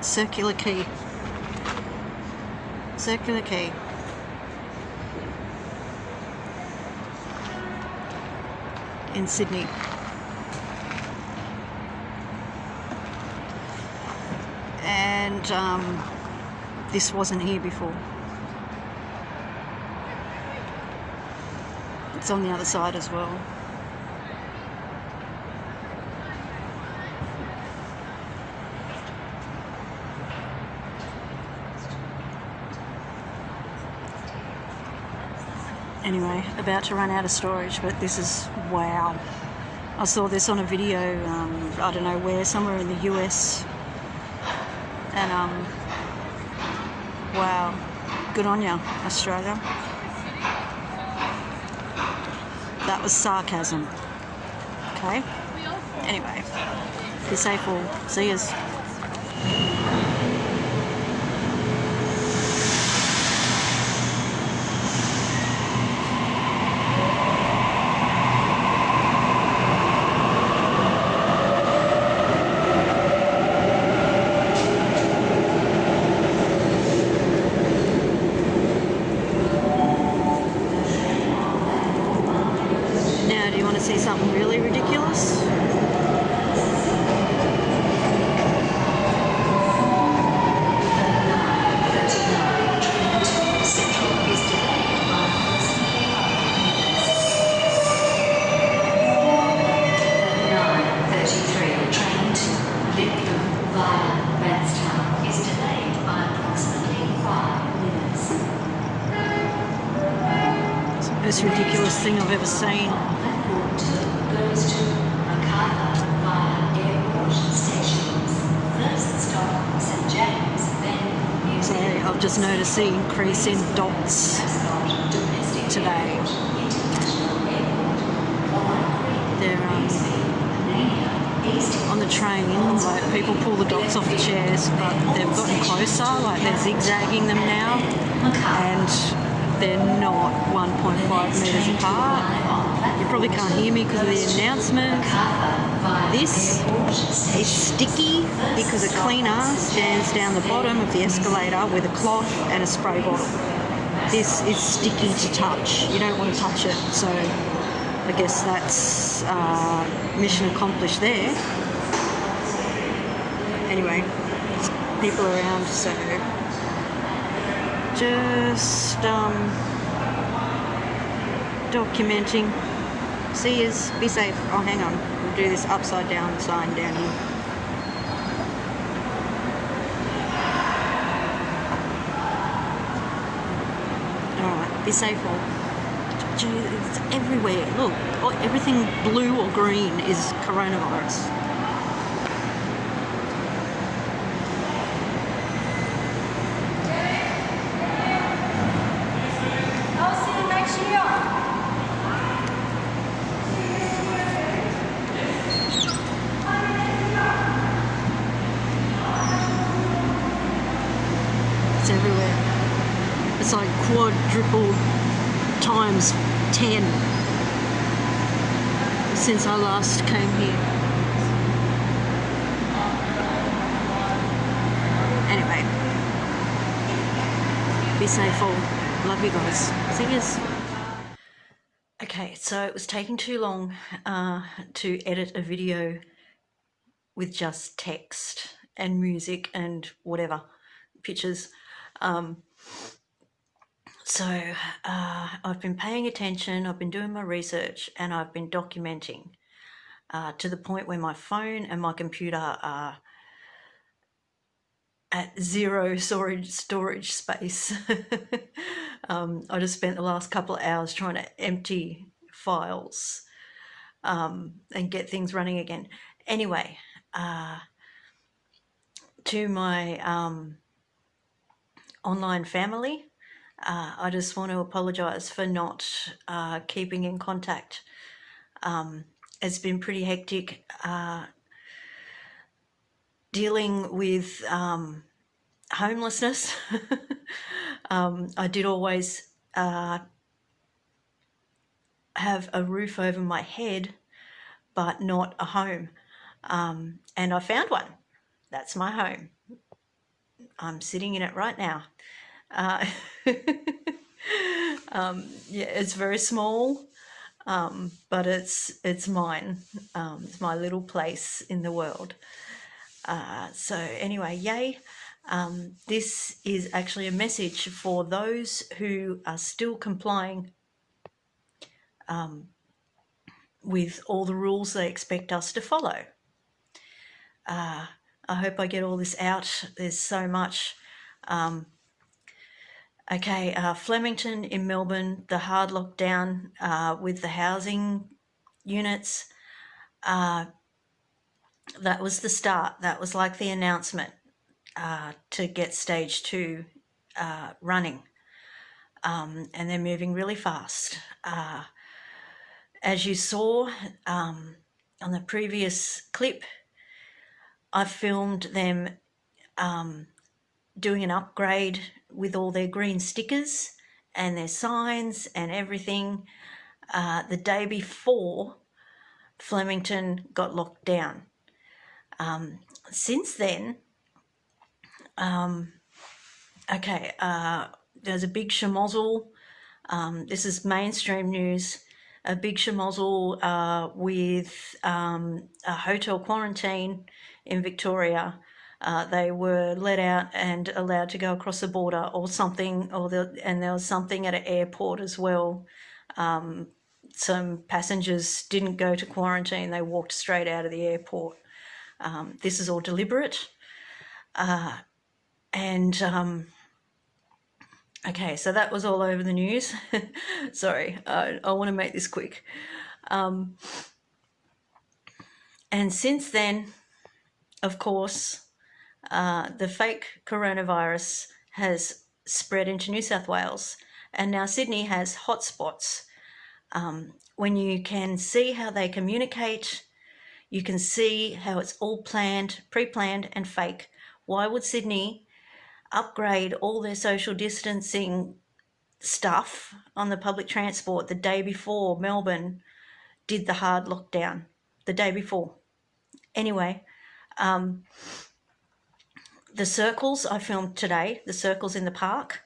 Circular Quay. Circular Quay. In Sydney. And um, this wasn't here before. It's on the other side as well. Anyway about to run out of storage but this is wow. I saw this on a video um, I don't know where somewhere in the US and um wow. Good on ya Australia. That was sarcasm. Okay. Anyway be safe all. See yous Now, do you want to see something really ridiculous? train to Lidcombe via Redstown is delayed by approximately five minutes. It's the most ridiculous thing I've ever seen. Platform 2 goes to Macarthur via Airport stations. First stop St James, then So Museum. I've just noticed the increase in dots today. They're um, on the train, like people pull the dots off the chairs, but they've gotten closer, like they're zigzagging them now, and they're not 1.5 metres apart. You probably can't hear me because of the announcement. This is sticky because a cleaner stands down the bottom of the escalator with a cloth and a spray bottle. This is sticky to touch. You don't want to touch it, so I guess that's uh, mission accomplished there. Anyway, people around, so just um, documenting. See yous, be safe. Oh, hang on, we'll do this upside down sign down here. Alright, be safe all. It's everywhere. Look, oh, everything blue or green is coronavirus. I'll see you next year. It's everywhere. It's like quadruple times 10 since I last came here. Anyway, be safe all. Love you guys. Yous. Okay, so it was taking too long uh, to edit a video with just text and music and whatever pictures. Um, so uh, I've been paying attention, I've been doing my research, and I've been documenting uh, to the point where my phone and my computer are at zero storage storage space. um, I just spent the last couple of hours trying to empty files um, and get things running again. Anyway, uh, to my um, online family, uh, I just want to apologise for not uh, keeping in contact. Um, it's been pretty hectic uh, dealing with um, homelessness. um, I did always uh, have a roof over my head, but not a home. Um, and I found one. That's my home. I'm sitting in it right now. Uh, um, yeah, it's very small, um, but it's it's mine. Um, it's my little place in the world. Uh, so anyway, yay. Um, this is actually a message for those who are still complying um, with all the rules they expect us to follow. Uh, I hope I get all this out. There's so much. Um, okay, uh, Flemington in Melbourne, the hard lockdown uh, with the housing units. Uh, that was the start. That was like the announcement uh, to get stage two uh, running. Um, and they're moving really fast. Uh, as you saw um, on the previous clip, I filmed them um, doing an upgrade with all their green stickers and their signs and everything uh, the day before Flemington got locked down. Um, since then, um, okay, uh, there's a big schmozzle. Um, this is mainstream news. A big schmozzle uh, with um, a hotel quarantine in Victoria. Uh, they were let out and allowed to go across the border or something, or the, and there was something at an airport as well. Um, some passengers didn't go to quarantine, they walked straight out of the airport. Um, this is all deliberate. Uh, and um, okay, so that was all over the news. Sorry, uh, I want to make this quick. Um, and since then, of course, uh, the fake coronavirus has spread into New South Wales, and now Sydney has hotspots. Um, when you can see how they communicate, you can see how it's all planned, pre-planned and fake. Why would Sydney upgrade all their social distancing stuff on the public transport the day before Melbourne did the hard lockdown? The day before. Anyway, um, the circles I filmed today, the circles in the park,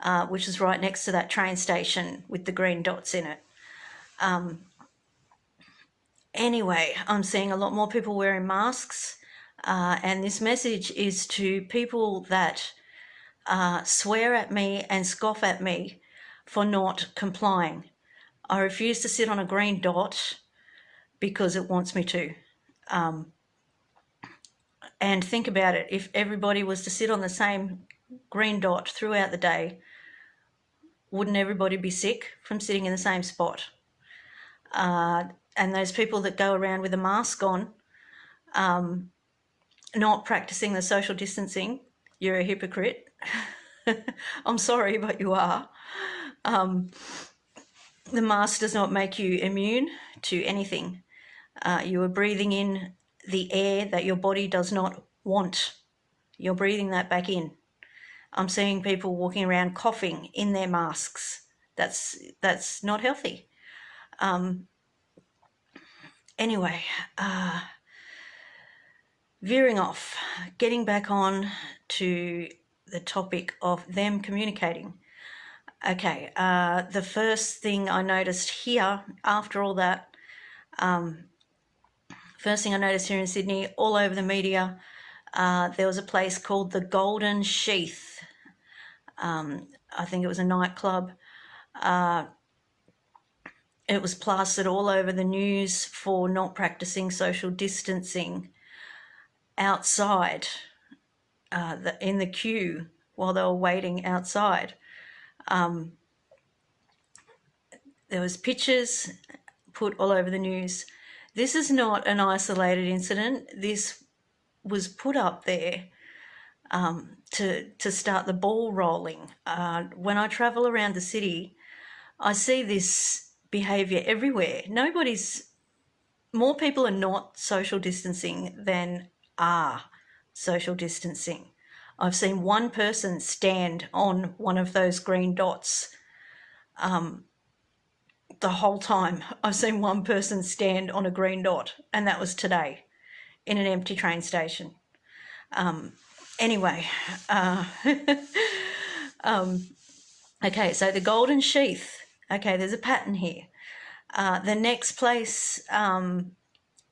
uh, which is right next to that train station with the green dots in it. Um, Anyway, I'm seeing a lot more people wearing masks, uh, and this message is to people that uh, swear at me and scoff at me for not complying. I refuse to sit on a green dot because it wants me to. Um, and think about it, if everybody was to sit on the same green dot throughout the day, wouldn't everybody be sick from sitting in the same spot? Uh, and those people that go around with a mask on, um, not practicing the social distancing, you're a hypocrite. I'm sorry, but you are. Um, the mask does not make you immune to anything. Uh, you are breathing in the air that your body does not want. You're breathing that back in. I'm seeing people walking around coughing in their masks. That's that's not healthy. Um, anyway, uh, veering off, getting back on to the topic of them communicating. Okay, uh, the first thing I noticed here after all that, um, first thing I noticed here in Sydney, all over the media, uh, there was a place called the Golden Sheaf. Um, I think it was a nightclub. Uh, it was plastered all over the news for not practicing social distancing outside uh, the, in the queue while they were waiting outside. Um, there was pictures put all over the news. This is not an isolated incident. This was put up there um, to, to start the ball rolling. Uh, when I travel around the city, I see this behavior everywhere. Nobody's, more people are not social distancing than are social distancing. I've seen one person stand on one of those green dots um, the whole time. I've seen one person stand on a green dot, and that was today in an empty train station. Um, anyway, uh, um, okay, so the golden sheaf. Okay, there's a pattern here. Uh, the next place, um,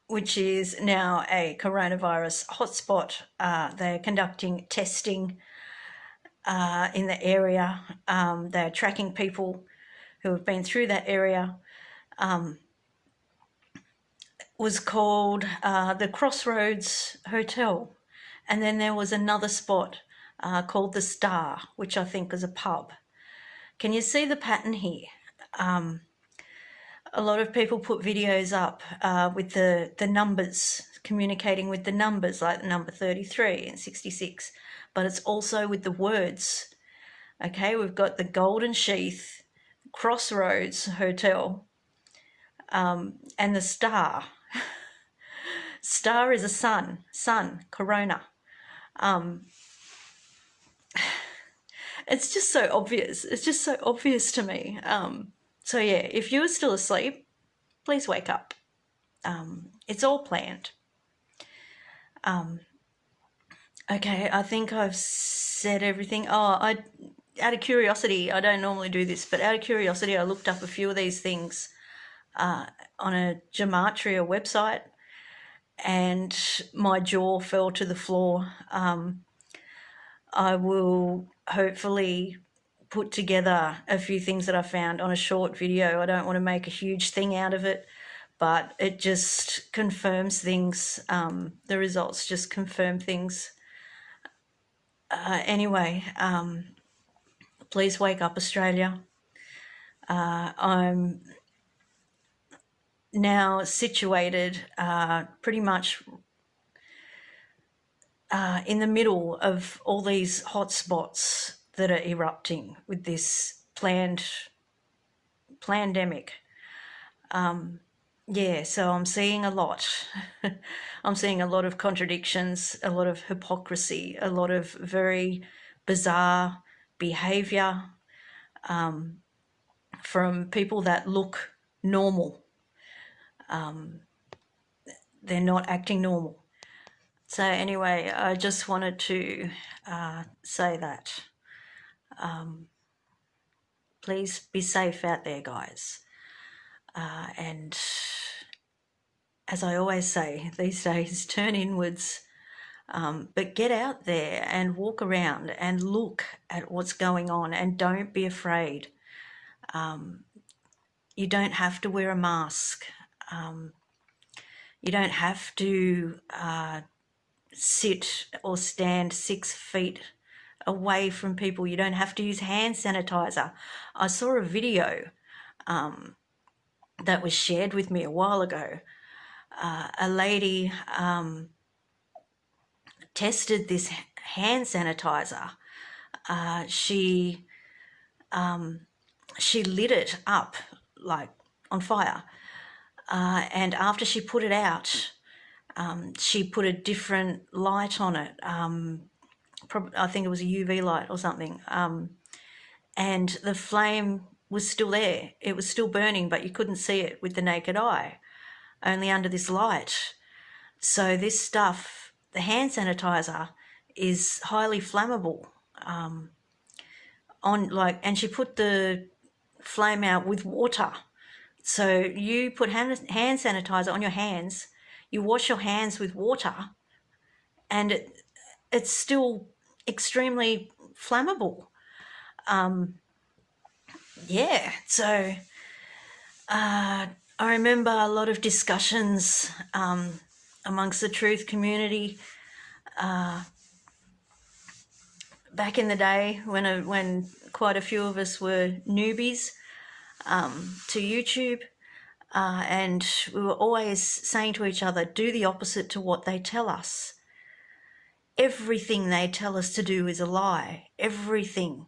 which is now a coronavirus hotspot, uh, they're conducting testing uh, in the area. Um, they're tracking people who have been through that area. Um, was called uh, the Crossroads Hotel. And then there was another spot uh, called the Star, which I think is a pub. Can you see the pattern here? Um, a lot of people put videos up uh, with the, the numbers, communicating with the numbers like the number 33 and 66, but it's also with the words. Okay, we've got the Golden Sheaf, Crossroads Hotel, um, and the Star. Star is a sun, sun, corona. Um, it's just so obvious. It's just so obvious to me. Um, so yeah, if you are still asleep, please wake up. Um, it's all planned. Um, okay, I think I've said everything. Oh, I, out of curiosity, I don't normally do this, but out of curiosity, I looked up a few of these things uh, on a gematria website and my jaw fell to the floor. Um, I will hopefully put together a few things that I found on a short video. I don't want to make a huge thing out of it, but it just confirms things. Um, the results just confirm things. Uh, anyway, um, please wake up, Australia. Uh, I'm now situated uh, pretty much uh, in the middle of all these hotspots that are erupting with this planned pandemic. Um, yeah, so I'm seeing a lot. I'm seeing a lot of contradictions, a lot of hypocrisy, a lot of very bizarre behavior um, from people that look normal um, they're not acting normal. So anyway, I just wanted to uh, say that. Um, please be safe out there, guys. Uh, and as I always say these days, turn inwards, um, but get out there and walk around and look at what's going on and don't be afraid. Um, you don't have to wear a mask. Um, you don't have to uh, sit or stand six feet away from people. You don't have to use hand sanitizer. I saw a video um, that was shared with me a while ago. Uh, a lady um, tested this hand sanitizer. Uh, she um, she lit it up like on fire uh, and after she put it out, um, she put a different light on it. Um, I think it was a UV light or something. Um, and the flame was still there. It was still burning, but you couldn't see it with the naked eye, only under this light. So this stuff, the hand sanitizer, is highly flammable. Um, on like, and she put the flame out with water so you put hand, hand sanitizer on your hands, you wash your hands with water, and it, it's still extremely flammable. Um, yeah, so uh, I remember a lot of discussions um, amongst the truth community uh, back in the day when a, when quite a few of us were newbies um, to YouTube. Uh, and we were always saying to each other, do the opposite to what they tell us. Everything they tell us to do is a lie. Everything.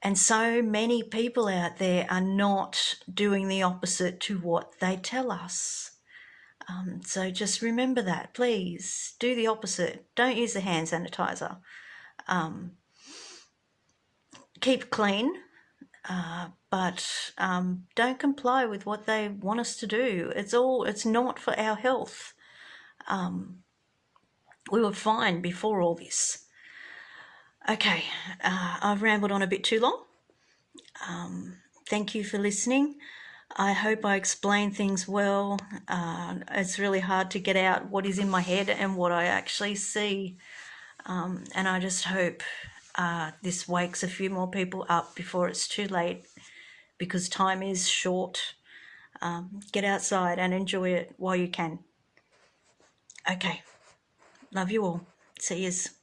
And so many people out there are not doing the opposite to what they tell us. Um, so just remember that, please. Do the opposite. Don't use the hand sanitizer. Um, keep clean. Uh, but um, don't comply with what they want us to do. It's all, it's not for our health. Um, we were fine before all this. Okay, uh, I've rambled on a bit too long. Um, thank you for listening. I hope I explain things well. Uh, it's really hard to get out what is in my head and what I actually see. Um, and I just hope uh, this wakes a few more people up before it's too late because time is short. Um, get outside and enjoy it while you can. Okay, love you all. See yous.